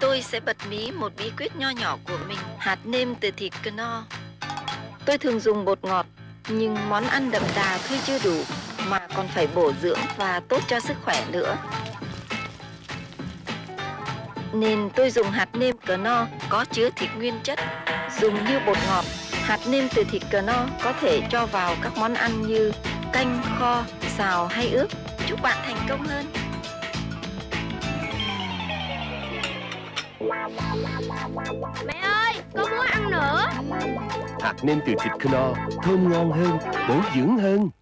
Tôi sẽ bật mí một bí quyết nho nhỏ của mình, hạt nêm từ thịt knorr. Tôi thường dùng bột ngọt, nhưng món ăn đậm đà thôi chưa đủ, mà còn phải bổ dưỡng và tốt cho sức khỏe nữa. Nên tôi dùng hạt nêm knorr có chứa thịt nguyên chất, dùng như bột ngọt. Hạt nêm từ thịt knorr có thể cho vào các món ăn như canh, kho, xào hay ướp. Chúc bạn thành công hơn! Mẹ ơi, con muốn ăn nữa? Hạt nêm từ thịt knorr thơm ngon hơn, bổ dưỡng hơn.